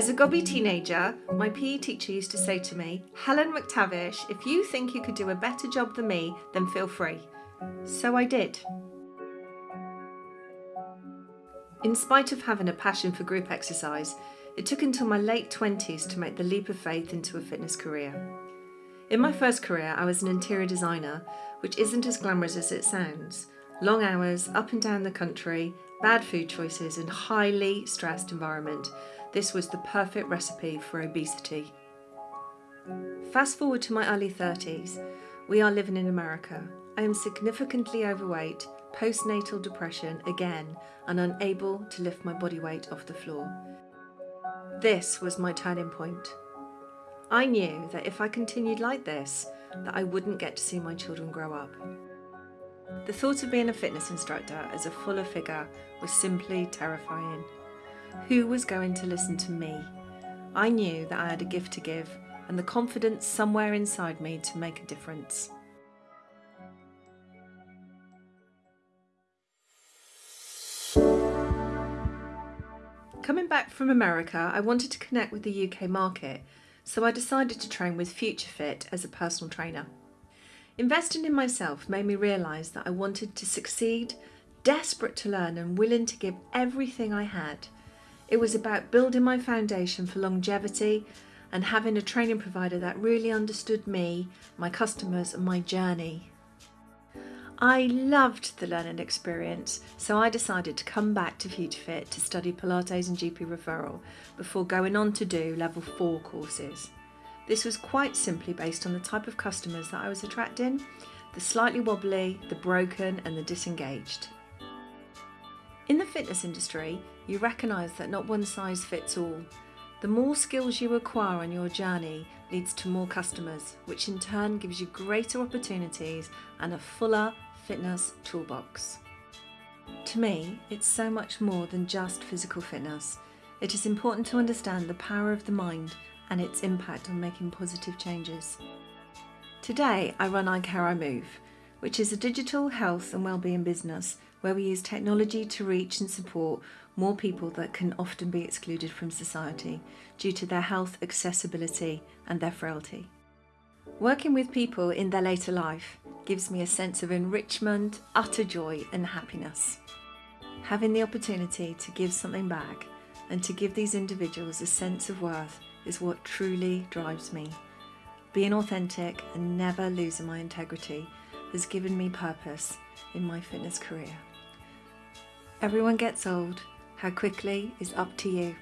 As a gobby teenager, my PE teacher used to say to me, Helen McTavish, if you think you could do a better job than me, then feel free. So I did. In spite of having a passion for group exercise, it took until my late 20s to make the leap of faith into a fitness career. In my first career, I was an interior designer, which isn't as glamorous as it sounds. Long hours, up and down the country, bad food choices, and highly stressed environment this was the perfect recipe for obesity. Fast forward to my early 30s, we are living in America. I am significantly overweight, postnatal depression again, and unable to lift my body weight off the floor. This was my turning point. I knew that if I continued like this, that I wouldn't get to see my children grow up. The thought of being a fitness instructor as a fuller figure was simply terrifying. Who was going to listen to me? I knew that I had a gift to give and the confidence somewhere inside me to make a difference. Coming back from America, I wanted to connect with the UK market, so I decided to train with FutureFit as a personal trainer. Investing in myself made me realise that I wanted to succeed, desperate to learn and willing to give everything I had – it was about building my foundation for longevity and having a training provider that really understood me, my customers, and my journey. I loved the learning experience, so I decided to come back to FutureFit to study Pilates and GP referral before going on to do level 4 courses. This was quite simply based on the type of customers that I was attracting the slightly wobbly, the broken, and the disengaged. In the fitness industry, you recognise that not one size fits all. The more skills you acquire on your journey leads to more customers, which in turn gives you greater opportunities and a fuller fitness toolbox. To me, it's so much more than just physical fitness. It is important to understand the power of the mind and its impact on making positive changes. Today, I run I Care I Move, which is a digital health and wellbeing business where we use technology to reach and support more people that can often be excluded from society due to their health accessibility and their frailty. Working with people in their later life gives me a sense of enrichment, utter joy and happiness. Having the opportunity to give something back and to give these individuals a sense of worth is what truly drives me. Being authentic and never losing my integrity has given me purpose in my fitness career. Everyone gets old. How quickly is up to you.